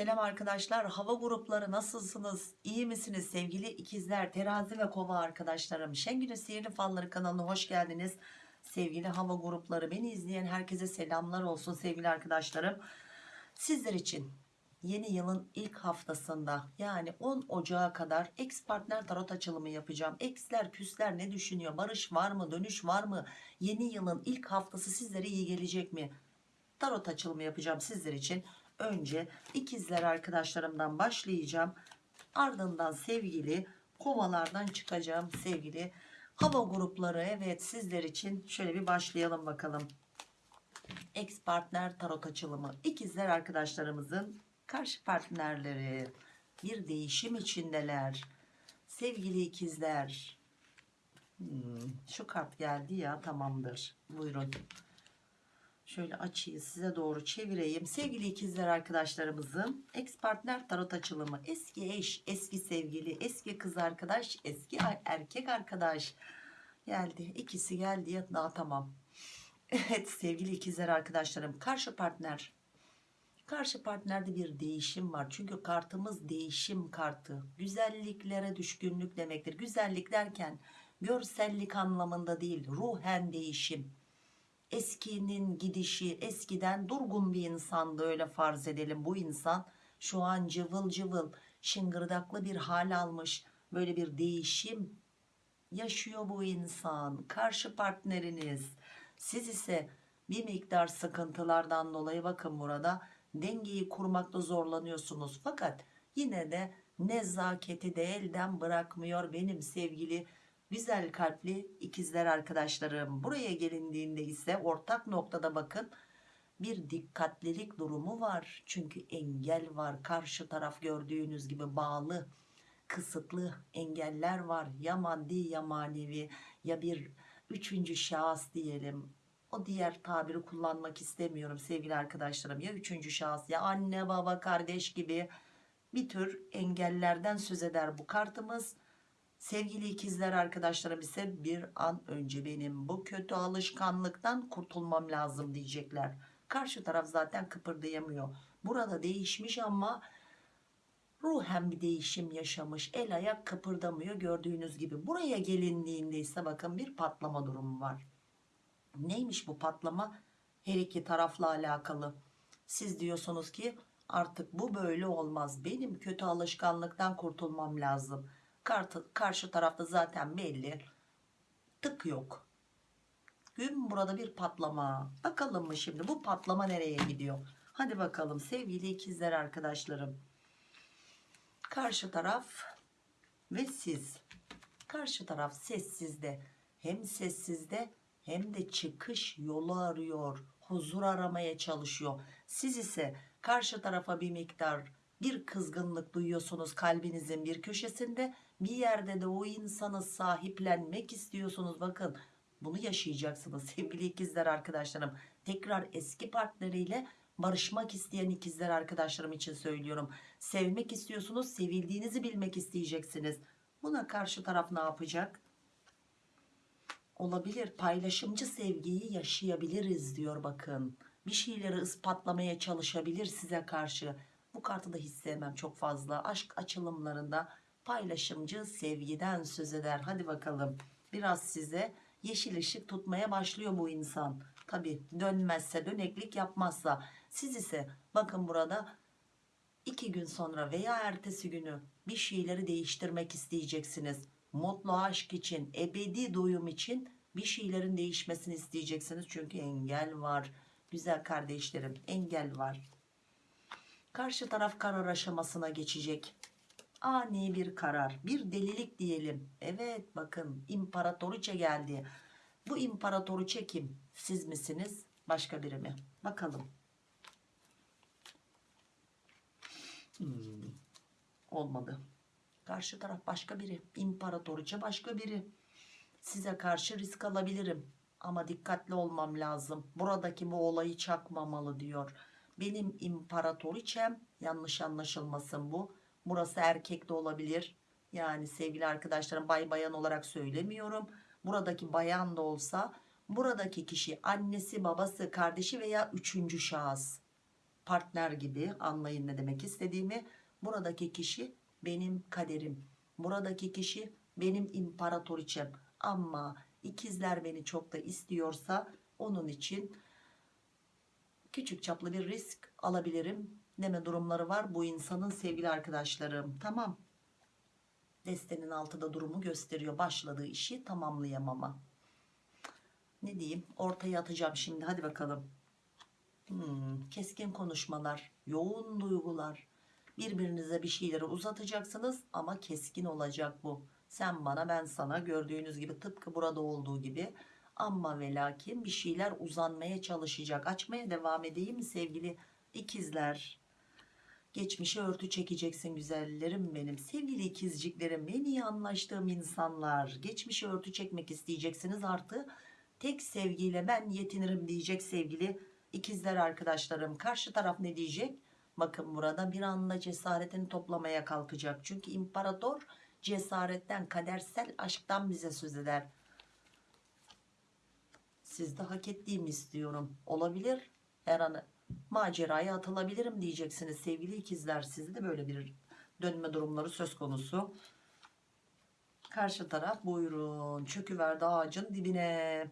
Selam arkadaşlar. Hava grupları nasılsınız? İyi misiniz sevgili ikizler, terazi ve kova arkadaşlarım? Şengül'ün Sihirli Falları kanalına hoş geldiniz. Sevgili hava grupları beni izleyen herkese selamlar olsun sevgili arkadaşlarım. Sizler için yeni yılın ilk haftasında yani 10 Ocağı kadar ex partner tarot açılımı yapacağım. Exler küsler ne düşünüyor? Barış var mı? Dönüş var mı? Yeni yılın ilk haftası sizlere iyi gelecek mi? Tarot açılımı yapacağım sizler için. Önce ikizler arkadaşlarımdan başlayacağım. Ardından sevgili kovalardan çıkacağım sevgili hava grupları. Evet sizler için şöyle bir başlayalım bakalım. Ex partner tarot açılımı. İkizler arkadaşlarımızın karşı partnerleri bir değişim içindeler. Sevgili ikizler. Hmm, şu kart geldi ya tamamdır. Buyurun. Şöyle açıyı size doğru çevireyim. Sevgili ikizler arkadaşlarımızın ex partner tarot açılımı. Eski eş, eski sevgili, eski kız arkadaş, eski erkek arkadaş geldi. İkisi geldi ya daha tamam. Evet sevgili ikizler arkadaşlarım karşı partner. Karşı partnerde bir değişim var. Çünkü kartımız değişim kartı. Güzelliklere düşkünlük demektir. Güzellik derken görsellik anlamında değil ruhen değişim eskinin gidişi eskiden durgun bir insandı öyle farz edelim. Bu insan şu an cıvıl cıvıl şıngırdaklı bir hal almış. Böyle bir değişim yaşıyor bu insan. Karşı partneriniz. Siz ise bir miktar sıkıntılardan dolayı bakın burada dengeyi kurmakta zorlanıyorsunuz. Fakat yine de nezaketi de elden bırakmıyor benim sevgili güzel kalpli ikizler arkadaşlarım. Buraya gelindiğinde ise ortak noktada bakın bir dikkatlilik durumu var. Çünkü engel var. Karşı taraf gördüğünüz gibi bağlı kısıtlı engeller var. Ya maddi ya manevi ya bir üçüncü şahıs diyelim. O diğer tabiri kullanmak istemiyorum sevgili arkadaşlarım. Ya üçüncü şahıs ya anne baba kardeş gibi bir tür engellerden söz eder bu kartımız Sevgili ikizler arkadaşlarım ise bir an önce benim bu kötü alışkanlıktan kurtulmam lazım diyecekler. Karşı taraf zaten kıpırdayamıyor. Burada değişmiş ama ruhen bir değişim yaşamış. El ayak kıpırdamıyor gördüğünüz gibi. Buraya gelindiğinde ise bakın bir patlama durumu var. Neymiş bu patlama? Her iki tarafla alakalı. Siz diyorsunuz ki artık bu böyle olmaz. Benim kötü alışkanlıktan kurtulmam lazım Kartı, karşı tarafta zaten belli. Tık yok. Gün burada bir patlama. Bakalım mı şimdi bu patlama nereye gidiyor? Hadi bakalım sevgili ikizler arkadaşlarım. Karşı taraf ve siz. Karşı taraf sessizde. Hem sessizde hem de çıkış yolu arıyor. Huzur aramaya çalışıyor. Siz ise karşı tarafa bir miktar bir kızgınlık duyuyorsunuz kalbinizin bir köşesinde bir yerde de o insanı sahiplenmek istiyorsunuz. Bakın bunu yaşayacaksınız sevgili ikizler arkadaşlarım. Tekrar eski partneriyle barışmak isteyen ikizler arkadaşlarım için söylüyorum. Sevmek istiyorsunuz sevildiğinizi bilmek isteyeceksiniz. Buna karşı taraf ne yapacak? Olabilir paylaşımcı sevgiyi yaşayabiliriz diyor bakın. Bir şeyleri ispatlamaya çalışabilir size karşı. Bu kartı da hiç sevmem çok fazla. Aşk açılımlarında paylaşımcı sevgiden söz eder. Hadi bakalım. Biraz size yeşil ışık tutmaya başlıyor bu insan. Tabi dönmezse döneklik yapmazsa. Siz ise bakın burada iki gün sonra veya ertesi günü bir şeyleri değiştirmek isteyeceksiniz. Mutlu aşk için ebedi doyum için bir şeylerin değişmesini isteyeceksiniz. Çünkü engel var. Güzel kardeşlerim engel var. Karşı taraf karar aşamasına geçecek ani bir karar bir delilik diyelim. Evet bakın imparatoriçe geldi. Bu imparatoriçe kim? Siz misiniz? Başka biri mi? Bakalım. Hmm, olmadı. Karşı taraf başka biri imparatoriçe başka biri. Size karşı risk alabilirim ama dikkatli olmam lazım. Buradaki bu olayı çakmamalı diyor. Benim imparatoriçem yanlış anlaşılmasın bu burası erkek de olabilir. Yani sevgili arkadaşlarım bay bayan olarak söylemiyorum. Buradaki bayan da olsa buradaki kişi annesi babası kardeşi veya üçüncü şahıs. Partner gibi anlayın ne demek istediğimi. Buradaki kişi benim kaderim. Buradaki kişi benim imparatoriçem. Ama ikizler beni çok da istiyorsa onun için küçük çaplı bir risk alabilirim deme durumları var. Bu insanın sevgili arkadaşlarım tamam. Destenin altında durumu gösteriyor. Başladığı işi tamamlayamama. Ne diyeyim? Ortaya atacağım şimdi. Hadi bakalım. Hmm, keskin konuşmalar yoğun duygular. Birbirinize bir şeyleri uzatacaksınız ama keskin olacak bu. Sen bana ben sana. Gördüğünüz gibi tıpkı burada olduğu gibi. Ama ve lakin bir şeyler uzanmaya çalışacak. Açmaya devam edeyim sevgili ikizler geçmişe örtü çekeceksin güzellerim benim. Sevgili ikizciklerim en iyi anlaştığım insanlar. Geçmişe örtü çekmek isteyeceksiniz artı tek sevgiyle ben yetinirim diyecek sevgili ikizler arkadaşlarım. Karşı taraf ne diyecek? Bakın burada bir anda cesaretini toplamaya kalkacak. Çünkü imparator cesaretten kadersel aşktan bize söz eder. Siz de hak ettiğimi istiyorum. Olabilir. Her an maceraya atılabilirim diyeceksiniz sevgili ikizler. Sizde de böyle bir dönme durumları söz konusu. Karşı taraf buyurun çöküverdi ağacın dibine.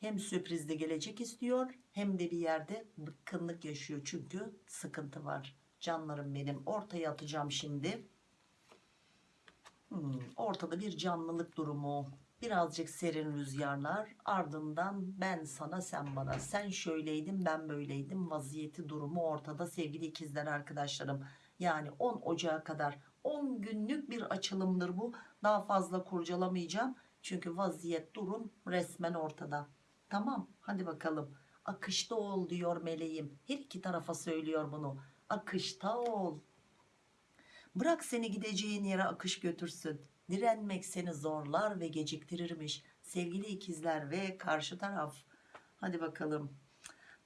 Hem sürprizde gelecek istiyor hem de bir yerde bıkkınlık yaşıyor. Çünkü sıkıntı var. Canlarım benim ortaya atacağım şimdi. Hmm, ortada bir canlılık durumu birazcık serin rüzgarlar ardından ben sana sen bana. Sen şöyleydin ben böyleydim. Vaziyeti durumu ortada sevgili ikizler arkadaşlarım. Yani 10 Ocağı kadar. 10 günlük bir açılımdır bu. Daha fazla kurcalamayacağım. Çünkü vaziyet durum resmen ortada. Tamam hadi bakalım. Akışta ol diyor meleğim. Her iki tarafa söylüyor bunu. Akışta ol. Bırak seni gideceğin yere akış götürsün. Direnmek seni zorlar ve geciktirirmiş. Sevgili ikizler ve karşı taraf. Hadi bakalım.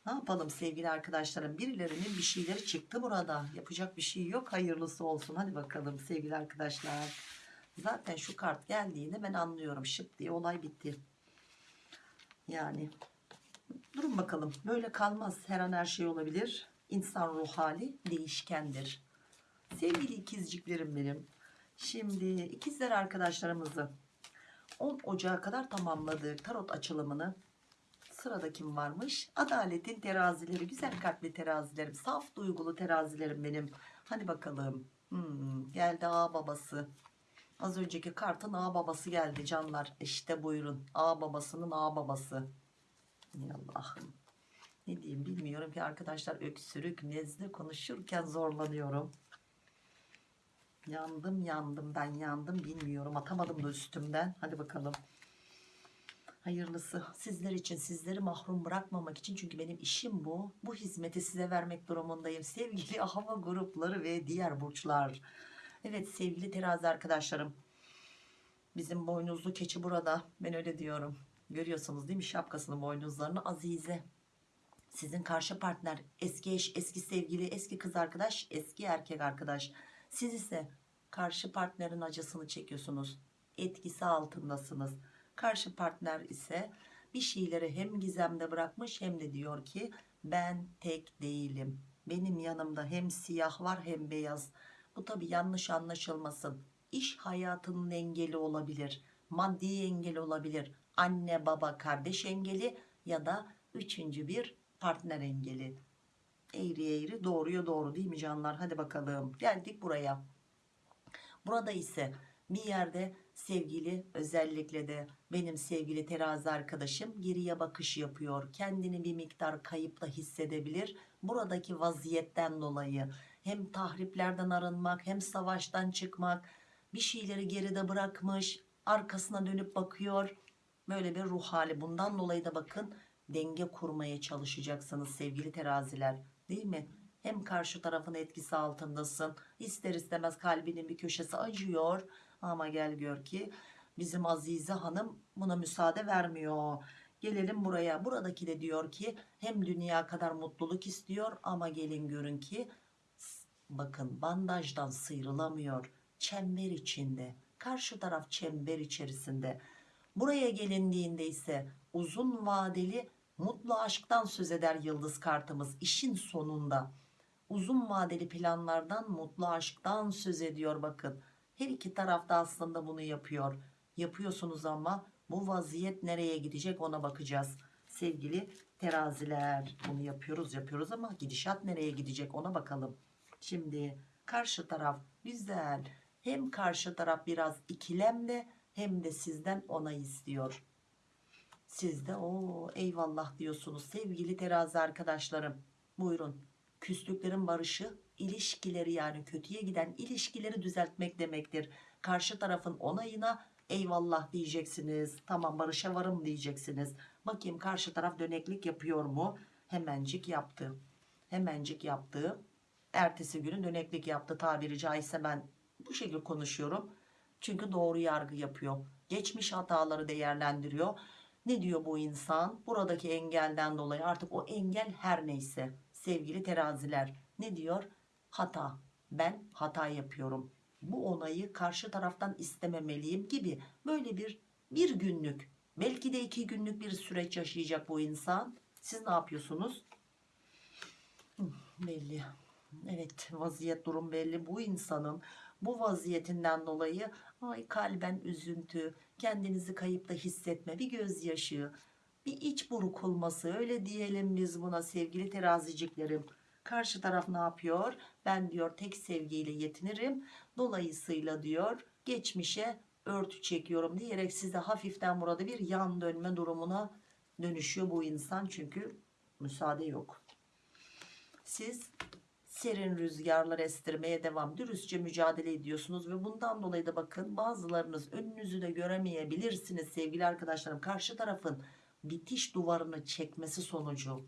Ne yapalım sevgili arkadaşlarım? Birilerinin bir şeyleri çıktı burada. Yapacak bir şey yok. Hayırlısı olsun. Hadi bakalım sevgili arkadaşlar. Zaten şu kart geldiğinde ben anlıyorum. Şıp diye olay bitti. Yani durun bakalım. Böyle kalmaz. Her an her şey olabilir. İnsan ruh hali değişkendir. Sevgili ikizciklerim benim. Şimdi ikizler arkadaşlarımızı 10 Ocağı kadar tamamladık tarot açılımını. Sırada kim varmış? Adaletin terazileri, güzel kalpli terazilerim, saf duygulu terazilerim benim. Hadi bakalım. Hmm, geldi ağ babası. Az önceki kartın ağ babası geldi canlar. İşte buyurun. Ağ babasının ağ babası. Allah'ım. Ne diyeyim bilmiyorum ki arkadaşlar öksürük, nezle konuşurken zorlanıyorum. Yandım yandım ben yandım bilmiyorum atamadım da üstümden. Hadi bakalım. Hayırlısı sizler için sizleri mahrum bırakmamak için çünkü benim işim bu. Bu hizmeti size vermek durumundayım. Sevgili hava grupları ve diğer burçlar. Evet sevgili terazi arkadaşlarım. Bizim boynuzlu keçi burada. Ben öyle diyorum. Görüyorsunuz değil mi şapkasının boynuzlarını Azize. Sizin karşı partner eski eş, eski sevgili, eski kız arkadaş, eski erkek arkadaş. Siz ise karşı partnerin acısını çekiyorsunuz. Etkisi altındasınız. Karşı partner ise bir şeyleri hem gizemde bırakmış hem de diyor ki ben tek değilim. Benim yanımda hem siyah var hem beyaz. Bu tabi yanlış anlaşılmasın. İş hayatının engeli olabilir. Maddi engel olabilir. Anne baba kardeş engeli ya da üçüncü bir partner engeli. Eğri eğri doğruya doğru değil mi canlar? Hadi bakalım geldik buraya. Burada ise bir yerde sevgili özellikle de benim sevgili terazi arkadaşım geriye bakış yapıyor. Kendini bir miktar kayıpla hissedebilir. Buradaki vaziyetten dolayı hem tahriplerden arınmak hem savaştan çıkmak bir şeyleri geride bırakmış arkasına dönüp bakıyor. Böyle bir ruh hali bundan dolayı da bakın denge kurmaya çalışacaksınız sevgili teraziler değil mi? Hem karşı tarafın etkisi altındasın. İster istemez kalbinin bir köşesi acıyor. Ama gel gör ki bizim Azize Hanım buna müsaade vermiyor. Gelelim buraya. Buradaki de diyor ki hem dünya kadar mutluluk istiyor ama gelin görün ki bakın bandajdan sıyrılamıyor. Çember içinde. Karşı taraf çember içerisinde. Buraya gelindiğinde ise uzun vadeli mutlu aşktan söz eder yıldız kartımız işin sonunda uzun vadeli planlardan mutlu aşktan söz ediyor bakın. Her iki tarafta aslında bunu yapıyor. Yapıyorsunuz ama bu vaziyet nereye gidecek ona bakacağız. Sevgili teraziler bunu yapıyoruz yapıyoruz ama gidişat nereye gidecek ona bakalım. Şimdi karşı taraf güzel. Hem karşı taraf biraz ikilemde hem de sizden onay istiyor. Siz de o eyvallah diyorsunuz sevgili terazi arkadaşlarım. Buyurun küslüklerin barışı ilişkileri yani kötüye giden ilişkileri düzeltmek demektir. Karşı tarafın onayına eyvallah diyeceksiniz tamam barışa varım diyeceksiniz. Bakayım karşı taraf döneklik yapıyor mu? Hemencik yaptı. Hemencik yaptı. Ertesi günü döneklik yaptı tabiri caizse ben bu şekilde konuşuyorum. Çünkü doğru yargı yapıyor. Geçmiş hataları değerlendiriyor. Ne diyor bu insan? Buradaki engelden dolayı artık o engel her neyse sevgili teraziler. Ne diyor? Hata. Ben hata yapıyorum. Bu onayı karşı taraftan istememeliyim gibi böyle bir bir günlük belki de iki günlük bir süreç yaşayacak bu insan. Siz ne yapıyorsunuz? Belli. Evet vaziyet durum belli. Bu insanın bu vaziyetinden dolayı ay kalben üzüntü kendinizi kayıpta hissetme bir gözyaşı bir iç burkulması öyle diyelim biz buna sevgili teraziciklerim. Karşı taraf ne yapıyor? Ben diyor tek sevgiyle yetinirim. Dolayısıyla diyor geçmişe örtü çekiyorum diyerek size hafiften burada bir yan dönme durumuna dönüşüyor bu insan çünkü müsaade yok. Siz serin rüzgarlar estirmeye devam dürüstçe mücadele ediyorsunuz ve bundan dolayı da bakın bazılarınız önünüzü de göremeyebilirsiniz sevgili arkadaşlarım. Karşı tarafın bitiş duvarını çekmesi sonucu.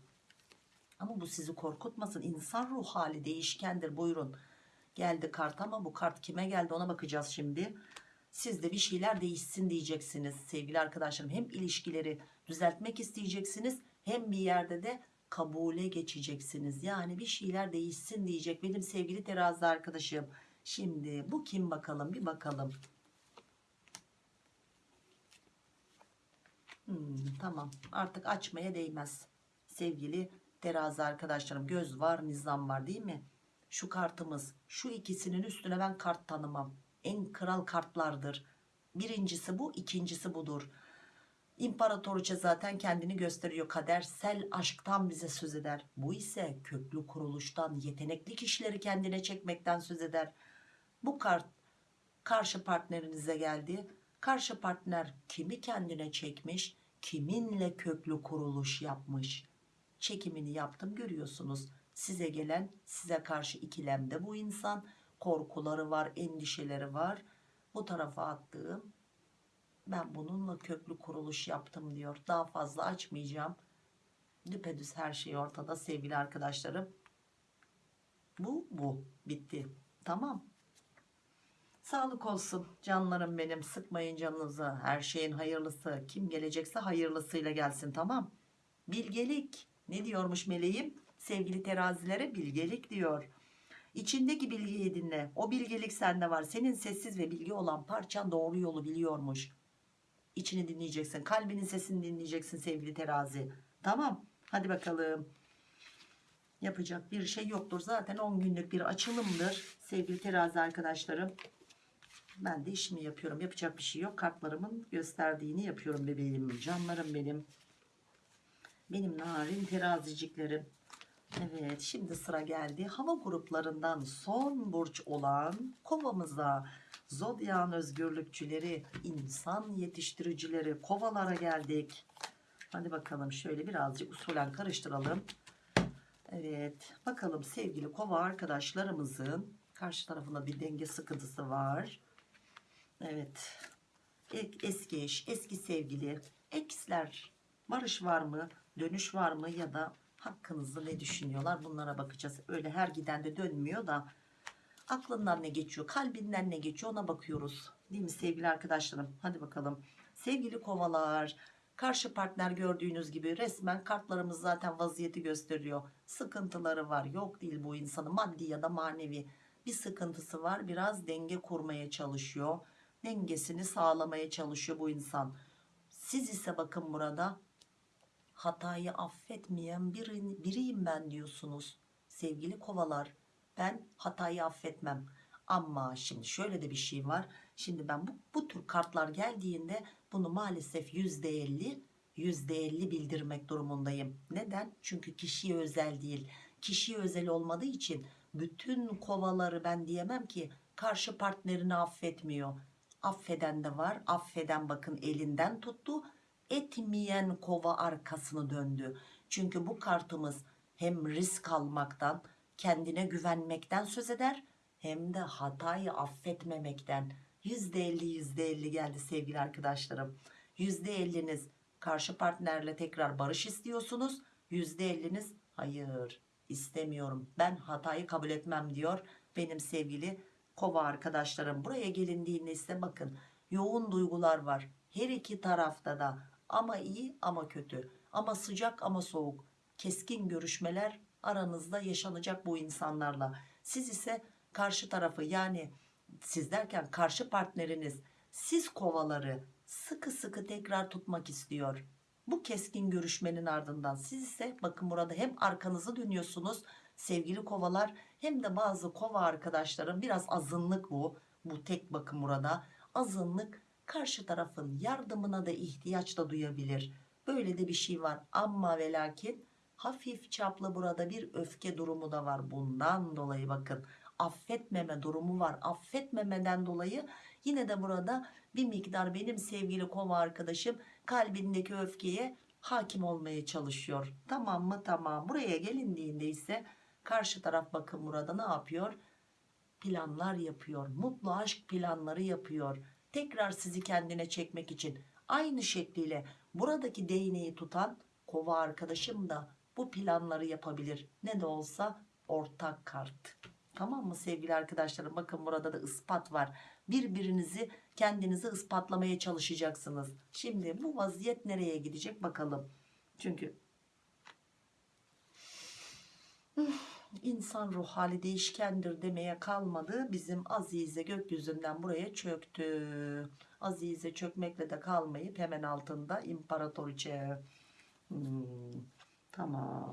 Ama bu sizi korkutmasın. İnsan ruh hali değişkendir. Buyurun. Geldi kart ama bu kart kime geldi ona bakacağız şimdi. Siz de bir şeyler değişsin diyeceksiniz sevgili arkadaşlarım. Hem ilişkileri düzeltmek isteyeceksiniz hem bir yerde de kabule geçeceksiniz. Yani bir şeyler değişsin diyecek benim sevgili terazi arkadaşım. Şimdi bu kim bakalım? Bir bakalım Hmm, tamam. Artık açmaya değmez. Sevgili terazi arkadaşlarım göz var nizam var değil mi? Şu kartımız şu ikisinin üstüne ben kart tanımam. En kral kartlardır. Birincisi bu ikincisi budur. İmparatoriçe zaten kendini gösteriyor. Kadersel aşktan bize söz eder. Bu ise köklü kuruluştan yetenekli kişileri kendine çekmekten söz eder. Bu kart karşı partnerinize geldi karşı partner kimi kendine çekmiş kiminle köklü kuruluş yapmış? Çekimini yaptım görüyorsunuz. Size gelen size karşı ikilemde bu insan. Korkuları var endişeleri var. Bu tarafa attığım ben bununla köklü kuruluş yaptım diyor. Daha fazla açmayacağım. Düpedüz her şey ortada sevgili arkadaşlarım. Bu bu. Bitti. Tamam Sağlık olsun canlarım benim. Sıkmayın canınızı. Her şeyin hayırlısı. Kim gelecekse hayırlısıyla gelsin tamam? Bilgelik. Ne diyormuş meleğim? Sevgili terazilere bilgelik diyor. İçindeki bilgiyi dinle. O bilgelik sende var. Senin sessiz ve bilgi olan parçan doğru yolu biliyormuş. İçini dinleyeceksin. Kalbinin sesini dinleyeceksin sevgili terazi. Tamam. Hadi bakalım. Yapacak bir şey yoktur. Zaten 10 günlük bir açılımdır sevgili terazi arkadaşlarım ben de işimi yapıyorum. Yapacak bir şey yok. Kartlarımın gösterdiğini yapıyorum bebeğim. Canlarım benim. Benim narin teraziciklerim. Evet şimdi sıra geldi. Hava gruplarından son burç olan kovamıza. Zodyan özgürlükçüleri insan yetiştiricileri kovalara geldik. Hadi bakalım şöyle birazcık usulen karıştıralım. Evet bakalım sevgili kova arkadaşlarımızın karşı tarafında bir denge sıkıntısı var Evet. Eski eş, eski sevgili, eksler, barış var mı, dönüş var mı ya da hakkınızda ne düşünüyorlar bunlara bakacağız. Öyle her giden de dönmüyor da aklından ne geçiyor, kalbinden ne geçiyor ona bakıyoruz. Değil mi sevgili arkadaşlarım? Hadi bakalım. Sevgili kovalar, karşı partner gördüğünüz gibi resmen kartlarımız zaten vaziyeti gösteriyor. Sıkıntıları var. Yok değil bu insanın maddi ya da manevi bir sıkıntısı var. Biraz denge kurmaya çalışıyor dengesini sağlamaya çalışıyor bu insan. Siz ise bakın burada hatayı affetmeyen biri, biriyim ben diyorsunuz. sevgili kovalar. Ben hatayı affetmem. Ama şimdi şöyle de bir şey var. Şimdi ben bu, bu tür kartlar geldiğinde bunu maalesef %50 %50 bildirmek durumundayım. Neden? Çünkü kişiye özel değil. Kişiye özel olmadığı için bütün kovaları ben diyemem ki karşı partnerini affetmiyor affeden de var. Affeden bakın elinden tuttu. Etmeyen kova arkasını döndü. Çünkü bu kartımız hem risk almaktan kendine güvenmekten söz eder hem de hatayı affetmemekten. %50 %50 geldi sevgili arkadaşlarım. %50'niz karşı partnerle tekrar barış istiyorsunuz. %50'niz hayır istemiyorum. Ben hatayı kabul etmem diyor benim sevgili kova arkadaşlarım buraya gelindiğinde ise bakın yoğun duygular var. Her iki tarafta da ama iyi ama kötü. Ama sıcak ama soğuk. Keskin görüşmeler aranızda yaşanacak bu insanlarla. Siz ise karşı tarafı yani siz derken karşı partneriniz siz kovaları sıkı sıkı tekrar tutmak istiyor. Bu keskin görüşmenin ardından siz ise bakın burada hem arkanızı dönüyorsunuz sevgili kovalar hem de bazı kova arkadaşlarım biraz azınlık bu bu tek bakın burada. Azınlık karşı tarafın yardımına da ihtiyaç da duyabilir. Böyle de bir şey var. Ama ve lakin hafif çaplı burada bir öfke durumu da var. Bundan dolayı bakın affetmeme durumu var. Affetmemeden dolayı yine de burada bir miktar benim sevgili kova arkadaşım kalbindeki öfkeye hakim olmaya çalışıyor. Tamam mı? Tamam. Buraya gelindiğinde ise karşı taraf bakın burada ne yapıyor? Planlar yapıyor. Mutlu aşk planları yapıyor. Tekrar sizi kendine çekmek için aynı şekliyle buradaki değneği tutan kova arkadaşım da bu planları yapabilir. Ne de olsa ortak kart. Tamam mı sevgili arkadaşlarım? Bakın burada da ispat var. Birbirinizi kendinizi ispatlamaya çalışacaksınız. Şimdi bu vaziyet nereye gidecek bakalım. Çünkü insan ruh hali değişkendir demeye kalmadı. Bizim Azize gökyüzünden buraya çöktü. Azize çökmekle de kalmayıp hemen altında imparatoriçe hmm, tamam.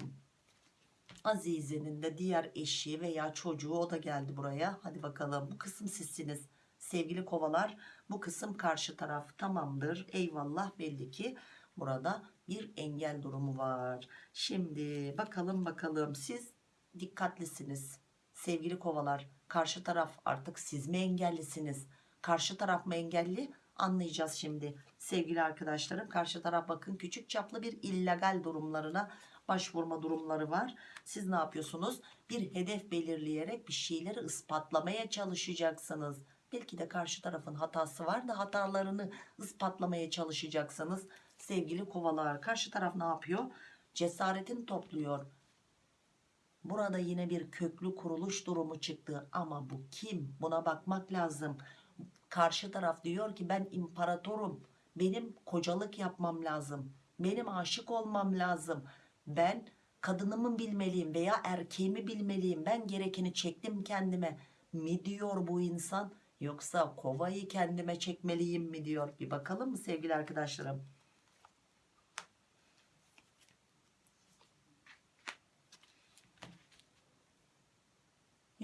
Azize'nin de diğer eşi veya çocuğu o da geldi buraya. Hadi bakalım. Bu kısım sizsiniz. Sevgili kovalar bu kısım karşı taraf. Tamamdır. Eyvallah. Belli ki burada bir engel durumu var. Şimdi bakalım bakalım. Siz dikkatlisiniz. Sevgili kovalar karşı taraf artık siz mi engellisiniz? Karşı taraf mı engelli? Anlayacağız şimdi. Sevgili arkadaşlarım karşı taraf bakın küçük çaplı bir illegal durumlarına başvurma durumları var. Siz ne yapıyorsunuz? Bir hedef belirleyerek bir şeyleri ispatlamaya çalışacaksınız. Belki de karşı tarafın hatası var da hatalarını ispatlamaya çalışacaksınız. Sevgili kovalar karşı taraf ne yapıyor? Cesaretini topluyor Burada yine bir köklü kuruluş durumu çıktı ama bu kim? Buna bakmak lazım. Karşı taraf diyor ki ben imparatorum. Benim kocalık yapmam lazım. Benim aşık olmam lazım. Ben kadınımı bilmeliyim veya erkeğimi bilmeliyim. Ben gerekeni çektim kendime mi diyor bu insan? Yoksa kovayı kendime çekmeliyim mi diyor. Bir bakalım mı sevgili arkadaşlarım?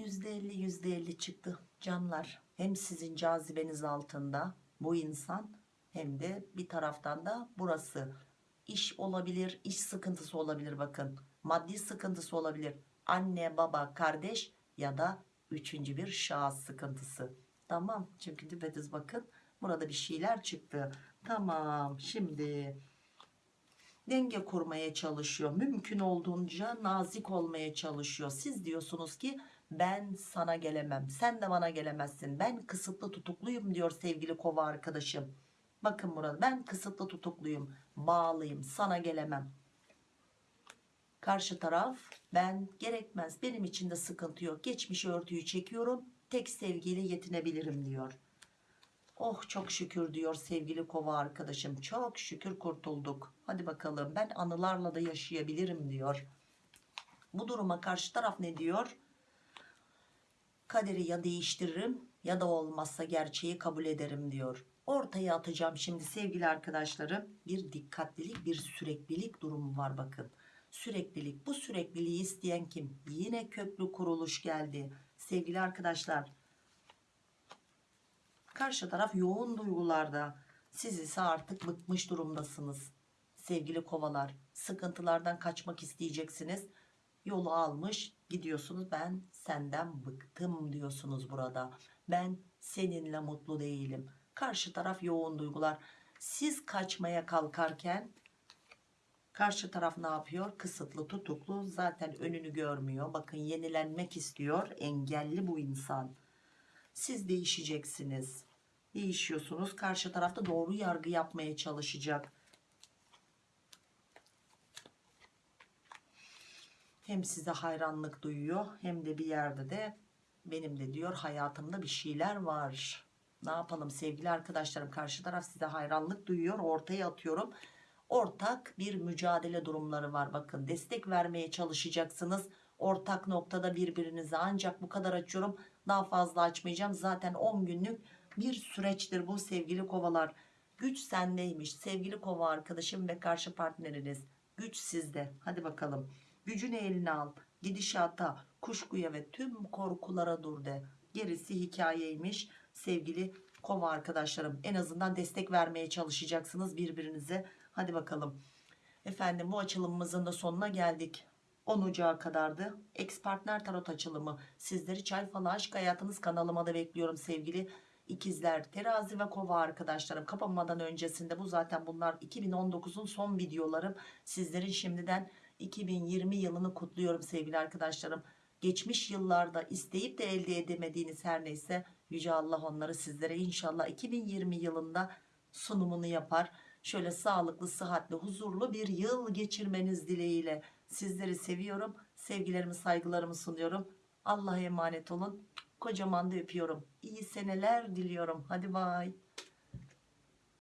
%50 %50 çıktı canlar hem sizin cazibeniz altında bu insan hem de bir taraftan da burası. İş olabilir iş sıkıntısı olabilir bakın. Maddi sıkıntısı olabilir. Anne baba kardeş ya da üçüncü bir şahıs sıkıntısı. Tamam çünkü düpedüz bakın burada bir şeyler çıktı. Tamam şimdi denge kurmaya çalışıyor. Mümkün olduğunca nazik olmaya çalışıyor. Siz diyorsunuz ki ben sana gelemem. Sen de bana gelemezsin. Ben kısıtlı tutukluyum diyor sevgili kova arkadaşım. Bakın burada ben kısıtlı tutukluyum bağlıyım sana gelemem. Karşı taraf ben gerekmez benim için de sıkıntı yok. Geçmiş örtüyü çekiyorum tek sevgiyle yetinebilirim diyor. Oh çok şükür diyor sevgili kova arkadaşım. Çok şükür kurtulduk. Hadi bakalım ben anılarla da yaşayabilirim diyor. Bu duruma karşı taraf ne diyor kaderi ya değiştiririm ya da olmazsa gerçeği kabul ederim diyor ortaya atacağım şimdi sevgili arkadaşlarım bir dikkatlilik bir süreklilik durumu var bakın Süreklilik. Bu sürekliliği isteyen kim? Yine köklü kuruluş geldi. Sevgili arkadaşlar. Karşı taraf yoğun duygularda. Siz ise artık bıkmış durumdasınız. Sevgili kovalar. Sıkıntılardan kaçmak isteyeceksiniz. Yolu almış gidiyorsunuz. Ben senden bıktım diyorsunuz burada. Ben seninle mutlu değilim. Karşı taraf yoğun duygular. Siz kaçmaya kalkarken Karşı taraf ne yapıyor? Kısıtlı, tutuklu. Zaten önünü görmüyor. Bakın yenilenmek istiyor. Engelli bu insan. Siz değişeceksiniz. Değişiyorsunuz. Karşı tarafta doğru yargı yapmaya çalışacak. Hem size hayranlık duyuyor hem de bir yerde de benim de diyor hayatımda bir şeyler var. Ne yapalım sevgili arkadaşlarım karşı taraf size hayranlık duyuyor ortaya atıyorum ortak bir mücadele durumları var. Bakın destek vermeye çalışacaksınız. Ortak noktada birbirinize ancak bu kadar açıyorum. Daha fazla açmayacağım. Zaten 10 günlük bir süreçtir bu sevgili kovalar. Güç sendeymiş sevgili kova arkadaşım ve karşı partneriniz. Güç sizde. Hadi bakalım. Gücünü eline al. Gidişata, kuşkuya ve tüm korkulara dur de. Gerisi hikayeymiş sevgili kova arkadaşlarım. En azından destek vermeye çalışacaksınız birbirinize. Hadi bakalım. Efendim bu açılımımızın da sonuna geldik. 10 Ocağı kadardı. Ex partner tarot açılımı. Sizleri çay falı aşk hayatınız kanalıma da bekliyorum sevgili ikizler, terazi ve kova arkadaşlarım. Kapanmadan öncesinde bu zaten bunlar 2019'un son videolarım. Sizlerin şimdiden 2020 yılını kutluyorum sevgili arkadaşlarım. Geçmiş yıllarda isteyip de elde edemediğiniz her neyse Yüce Allah onları sizlere inşallah 2020 yılında sunumunu yapar şöyle sağlıklı, sıhhatli, huzurlu bir yıl geçirmeniz dileğiyle sizleri seviyorum. Sevgilerimi, saygılarımı sunuyorum. Allah'a emanet olun. Kocaman da öpüyorum. İyi seneler diliyorum. Hadi bay.